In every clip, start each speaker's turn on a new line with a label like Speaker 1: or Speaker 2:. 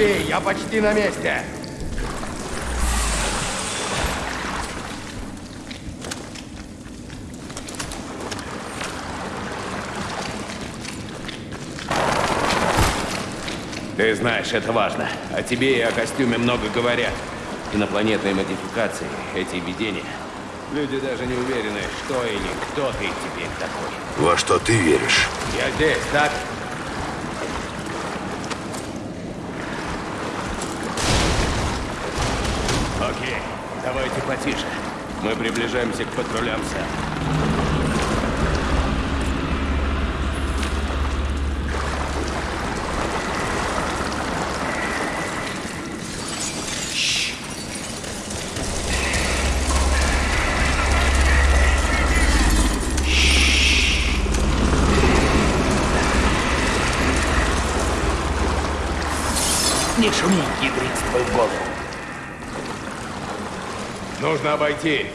Speaker 1: Потерпи, я почти на месте.
Speaker 2: Ты знаешь, это важно. О тебе и о костюме много говорят. Инопланетные модификации, эти видения. Люди даже не уверены, что или кто ты теперь такой.
Speaker 3: Во что ты веришь?
Speaker 2: Я здесь, так? Окей, давайте потише. Мы приближаемся к патрулям, сэр. Нужно обойти.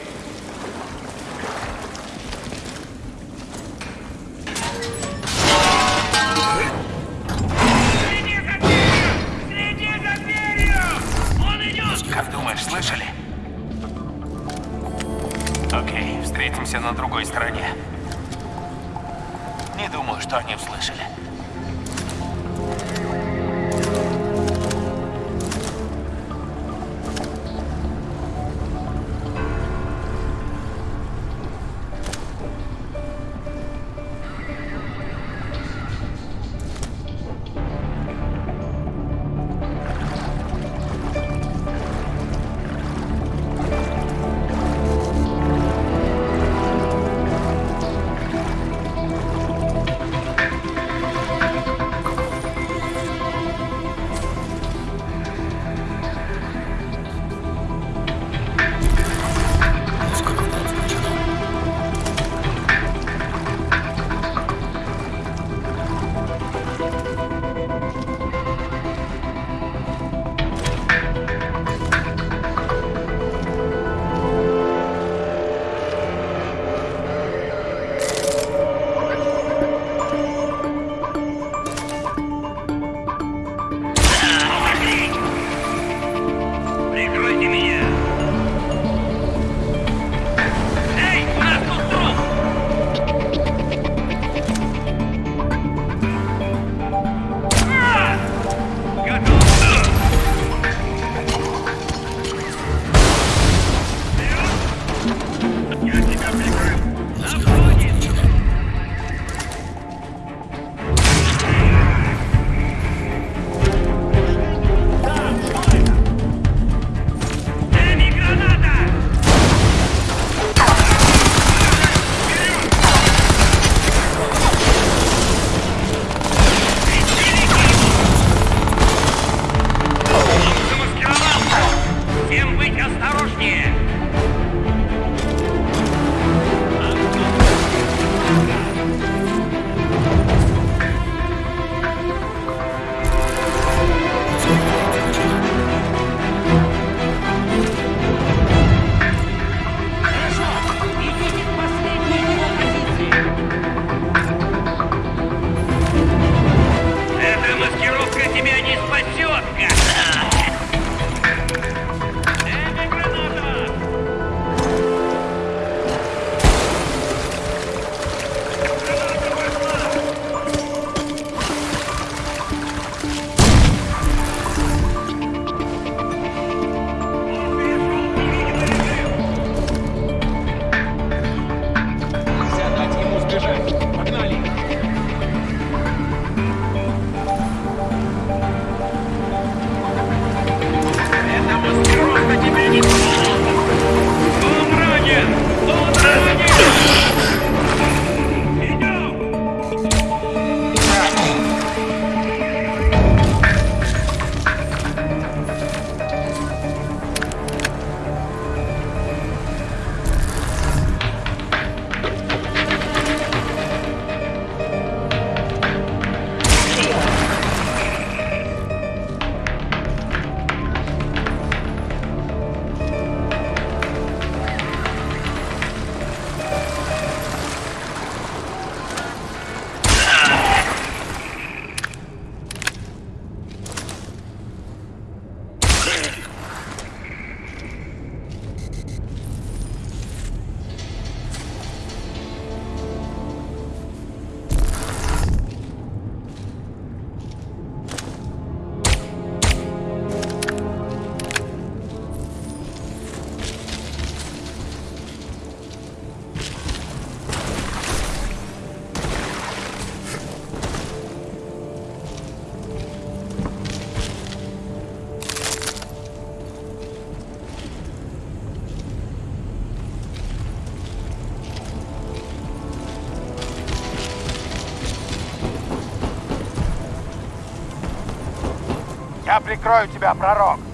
Speaker 4: Прикрою тебя, пророк.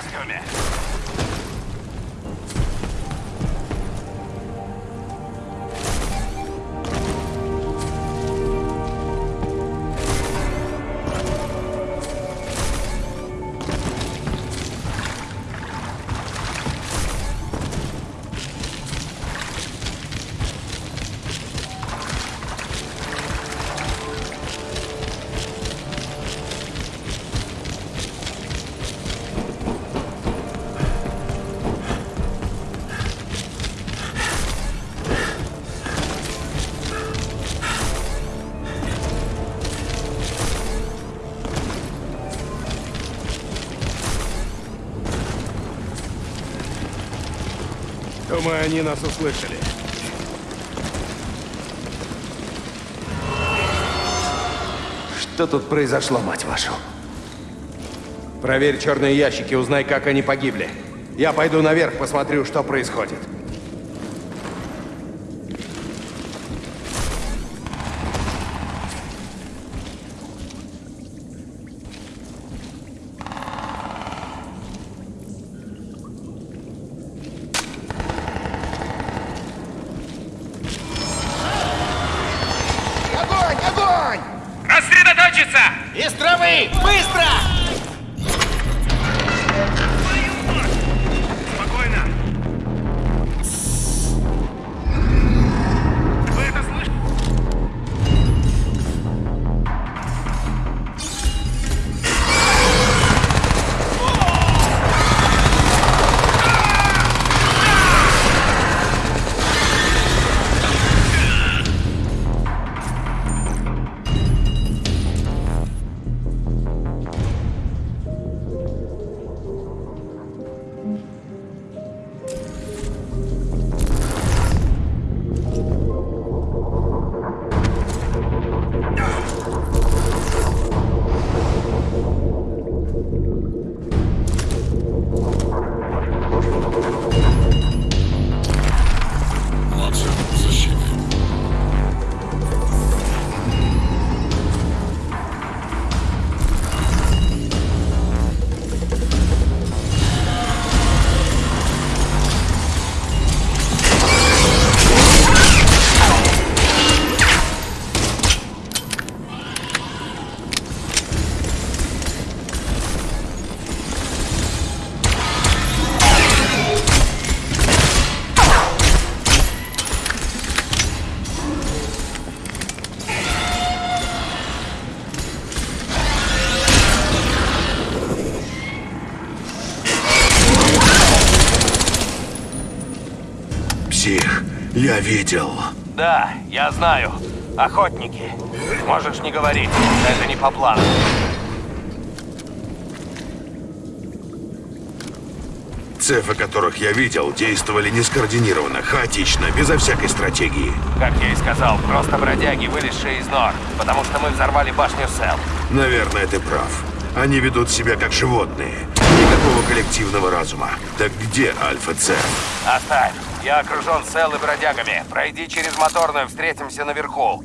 Speaker 4: В
Speaker 5: Думаю, они нас услышали.
Speaker 4: Что тут произошло, мать вашу? Проверь черные ящики, узнай, как они погибли. Я пойду наверх, посмотрю, что происходит.
Speaker 6: Я видел.
Speaker 2: Да, я знаю. Охотники. Можешь не говорить. Это не по плану.
Speaker 6: Цефы, которых я видел, действовали нескоординированно, хаотично, безо всякой стратегии.
Speaker 2: Как я и сказал, просто бродяги, вылезшие из нор. Потому что мы взорвали башню Сел.
Speaker 6: Наверное, ты прав. Они ведут себя как животные. Никакого коллективного разума. Так где Альфа-Цеф?
Speaker 2: Оставь. Я окружен Сел и бродягами. Пройди через моторную, встретимся наверху.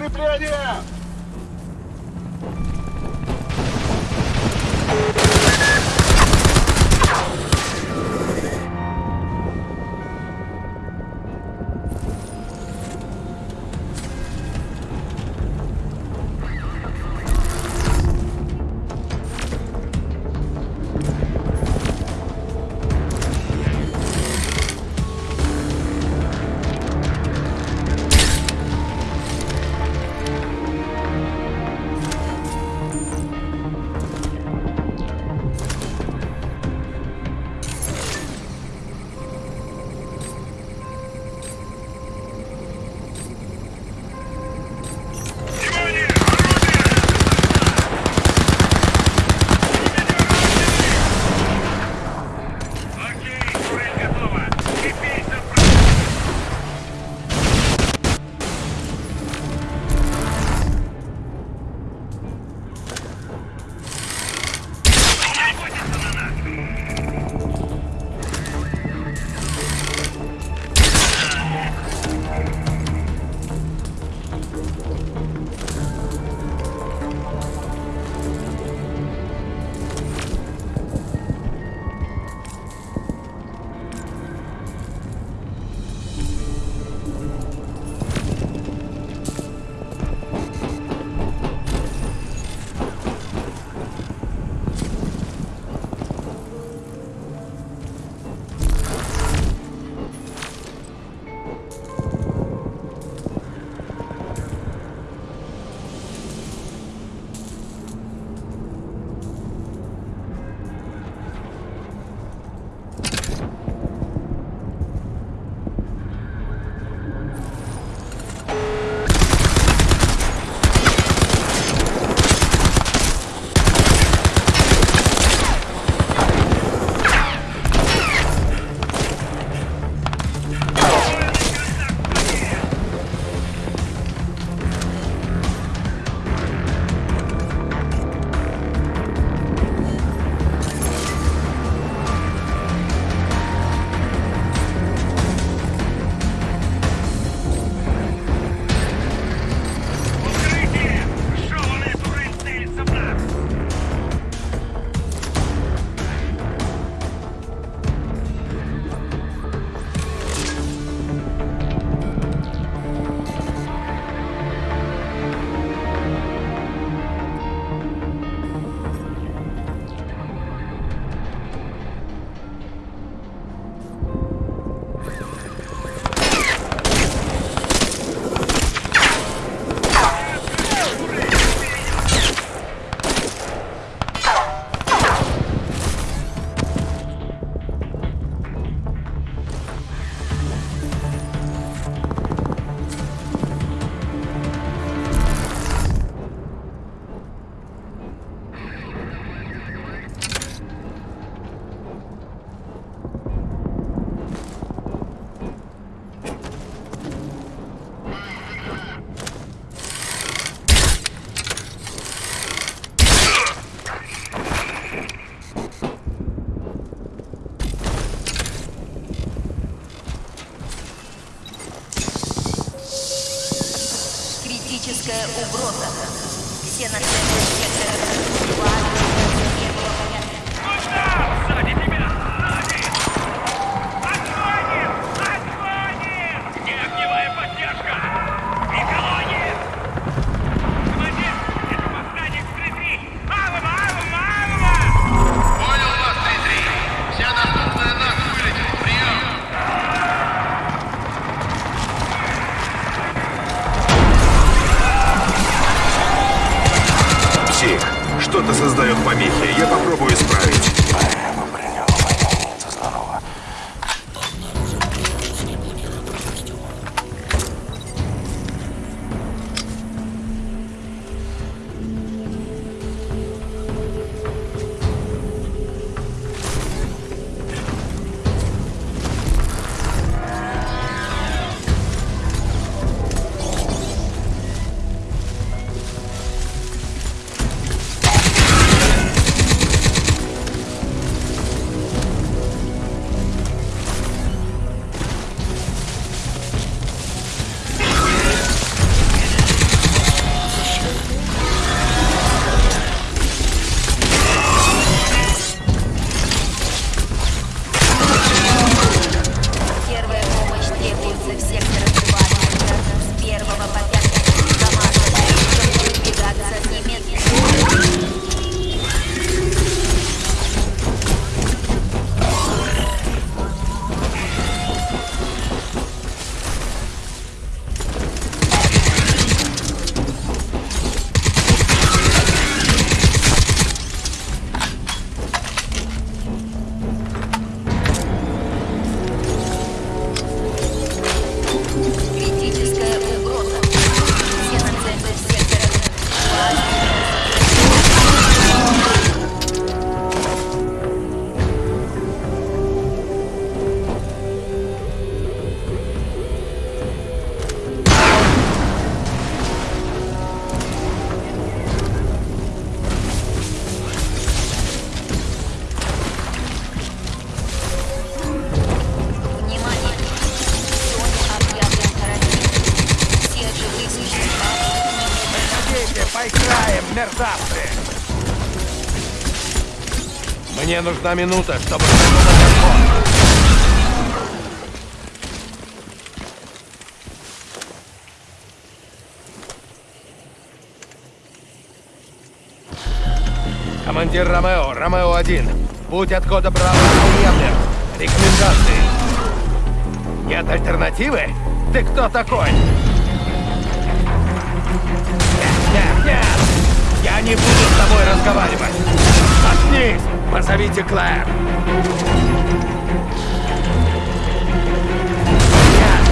Speaker 2: Подкрепление! Мерзавцы! Мне нужна минута, чтобы. Командир Ромео, Ромео-1. Путь от кода Браво необъявлен. Рекомендации. Нет альтернативы? Ты кто такой? Нет, нет, нет! Я не буду с тобой разговаривать! Заткнись! Позовите Клэр! Нет!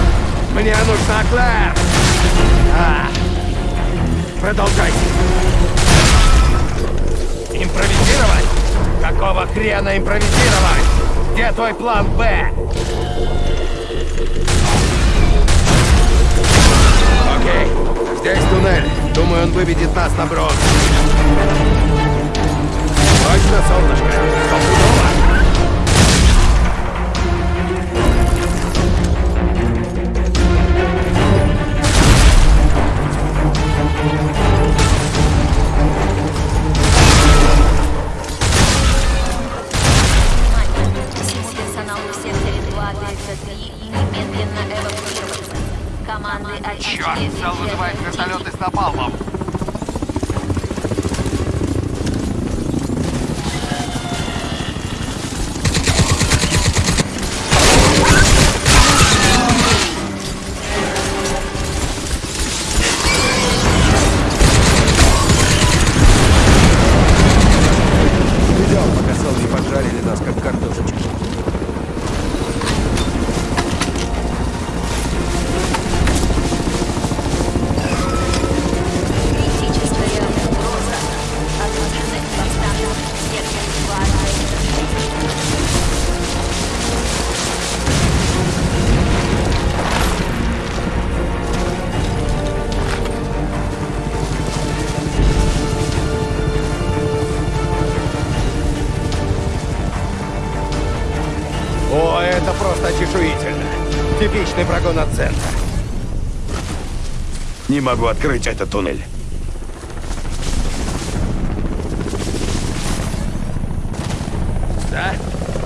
Speaker 2: Мне нужна Клэр! А. Продолжайте! Импровизировать? Какого хрена импровизировать? Где твой план Б? Здесь туннель. Думаю, он выведет нас на брод. Точно, солнышко? Стопудово? Черт, зал вызывает вертолеты с напалмом. От центра.
Speaker 6: Не могу открыть этот туннель.
Speaker 2: Да?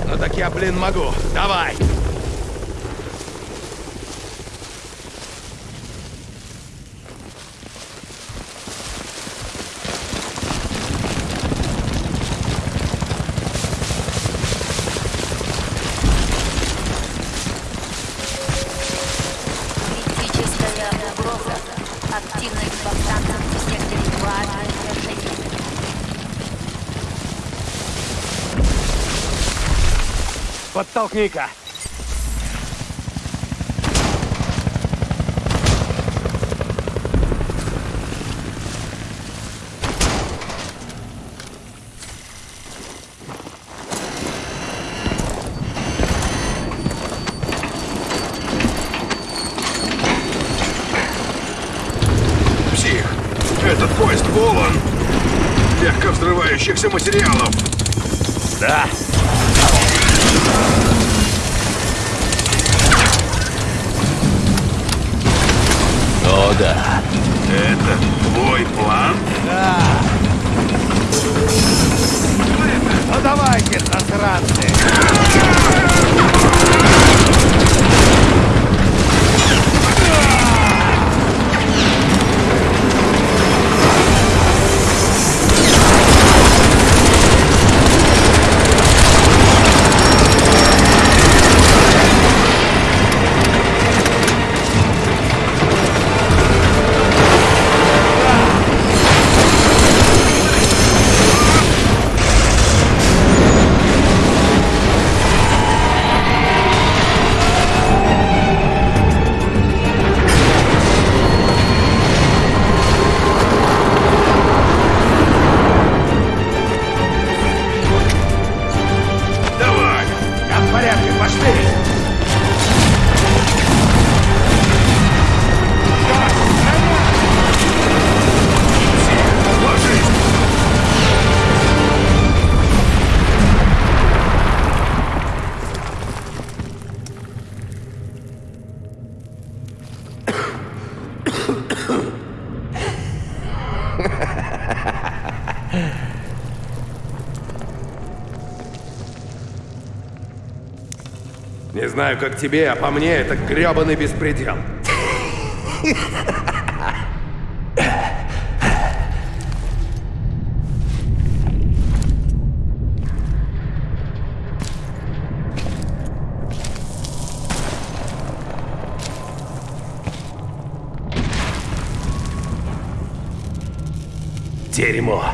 Speaker 2: Ну так я, блин, могу. Давай! Подтолкни-ка!
Speaker 6: Псих,
Speaker 2: знаю, как тебе, а по мне это грёбаный беспредел. Дерьмо.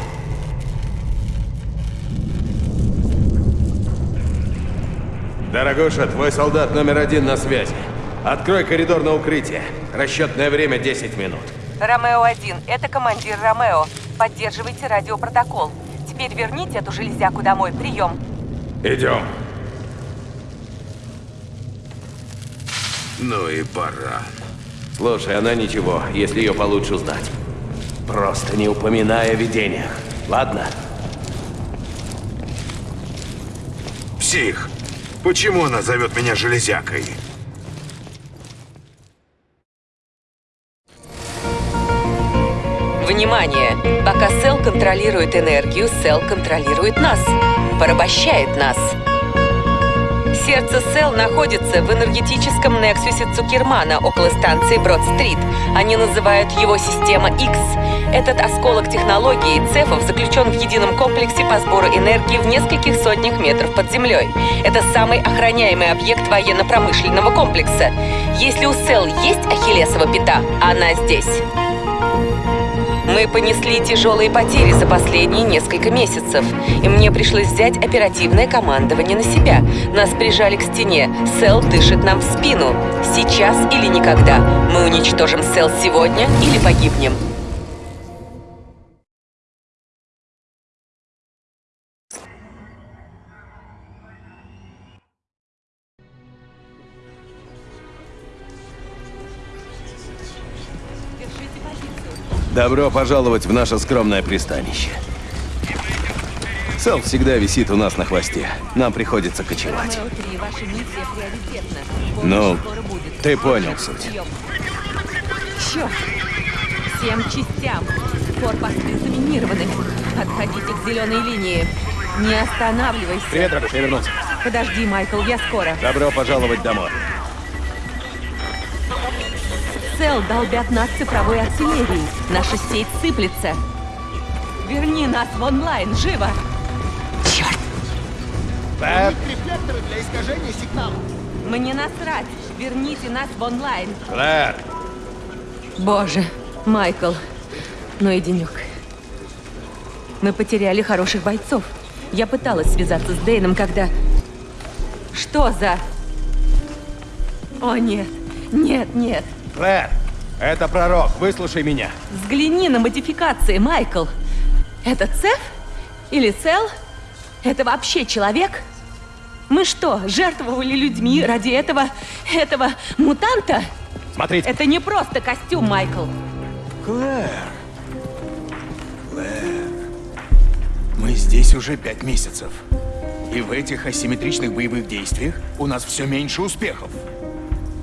Speaker 2: Дорогуша, твой солдат номер один на связи. Открой коридор на укрытие. Расчетное время 10 минут.
Speaker 7: Ромео-1, это командир Ромео. Поддерживайте радиопротокол. Теперь верните эту железяку домой. Прием.
Speaker 2: Идем.
Speaker 6: Ну и пора.
Speaker 2: Слушай, она ничего, если ее получше узнать. Просто не упоминай о видениях. Ладно?
Speaker 6: Псих! Почему она зовет меня железякой?
Speaker 7: Внимание! Пока Сел контролирует энергию, Сел контролирует нас. Порабощает нас. Сердце Сел находится в энергетическом нексусе Цукермана около станции Брод-стрит. Они называют его система X. Этот осколок технологии цефов заключен в едином комплексе по сбору энергии в нескольких сотнях метров под землей. Это самый охраняемый объект военно-промышленного комплекса. Если у Сел есть ахиллесова пята, она здесь. Мы понесли тяжелые потери за последние несколько месяцев, и мне пришлось взять оперативное командование на себя. Нас прижали к стене. Сел дышит нам в спину. Сейчас или никогда. Мы уничтожим Сел сегодня или погибнем.
Speaker 2: Добро пожаловать в наше скромное пристанище. Сел всегда висит у нас на хвосте. Нам приходится кочевать.
Speaker 7: Ромео-3, ваша миссия приоритетна.
Speaker 2: Ну, ты понял суть.
Speaker 7: Черт! Всем частям. Корпусы заминированы. Отходите к зеленой линии. Не останавливайся.
Speaker 2: Привет, Рагуш, я вернулся.
Speaker 7: Подожди, Майкл, я скоро.
Speaker 2: Добро пожаловать домой.
Speaker 7: Сел долбят нас цифровой артиллерией. Наша сеть сыплется. Верни нас в онлайн, живо! Черт!
Speaker 2: Бэб,
Speaker 3: Рефлекторы для искажения сигнала.
Speaker 7: Мне насрать! Верните нас в онлайн!
Speaker 2: Клэр,
Speaker 7: Боже, Майкл, ну и денек. Мы потеряли хороших бойцов. Я пыталась связаться с Дейном, когда... Что за... О, нет. Нет, нет.
Speaker 2: Клэр, это пророк, выслушай меня.
Speaker 7: Взгляни на модификации, Майкл. Это Цеф? Или Цел? Это вообще человек? Мы что, жертвовали людьми ради этого... этого мутанта?
Speaker 2: Смотрите.
Speaker 7: Это не просто костюм, Майкл.
Speaker 8: Клэр. Клэр. Мы здесь уже пять месяцев. И в этих асимметричных боевых действиях у нас все меньше успехов.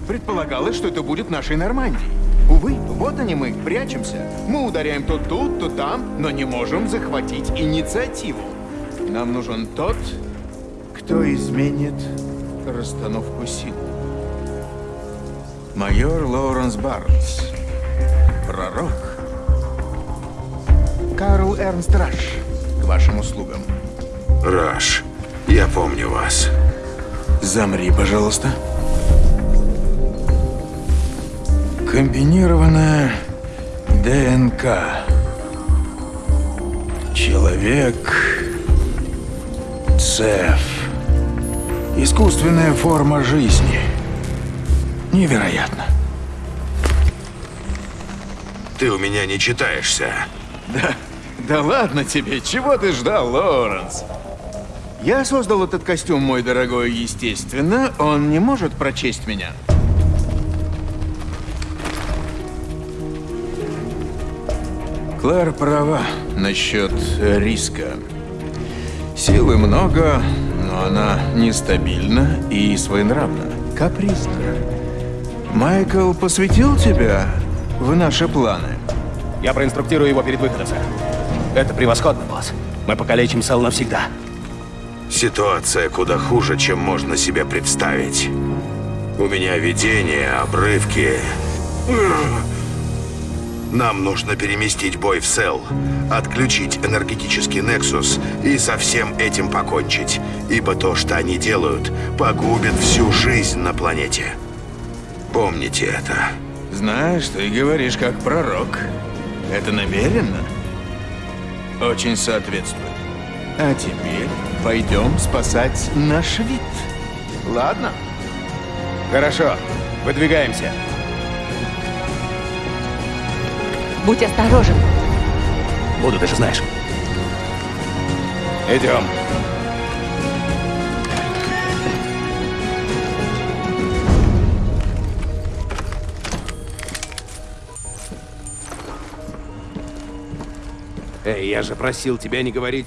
Speaker 8: Предполагалось, что это будет нашей Нормандией. Увы, вот они мы, прячемся. Мы ударяем то тут, то там, но не можем захватить инициативу. Нам нужен тот, кто изменит расстановку сил. Майор Лоуренс Барнс. Пророк. Карл Эрнст Раш. К вашим услугам.
Speaker 6: Раш, я помню вас.
Speaker 8: Замри, пожалуйста. Комбинированная ДНК. Человек. Цеф. Искусственная форма жизни. Невероятно.
Speaker 6: Ты у меня не читаешься.
Speaker 8: Да, да ладно тебе, чего ты ждал, Лоуренс? Я создал этот костюм, мой дорогой, естественно, он не может прочесть меня. Клэр права насчет риска. Силы много, но она нестабильна и своенравна, капризна. Майкл посвятил тебя в наши планы?
Speaker 2: Я проинструктирую его перед выходом, сэр.
Speaker 1: Это превосходно, босс. Мы покалечим Сэл навсегда.
Speaker 6: Ситуация куда хуже, чем можно себе представить. У меня видение, обрывки. Нам нужно переместить бой в Сел, отключить энергетический Нексус и со всем этим покончить. Ибо то, что они делают, погубит всю жизнь на планете. Помните это.
Speaker 8: Знаешь, ты говоришь как пророк. Это намеренно? Очень соответствует. А теперь пойдем спасать наш вид. Ладно?
Speaker 1: Хорошо. Выдвигаемся.
Speaker 7: Будь осторожен.
Speaker 1: Буду, ты же знаешь. Идем.
Speaker 2: Эй, я же просил тебя не говорить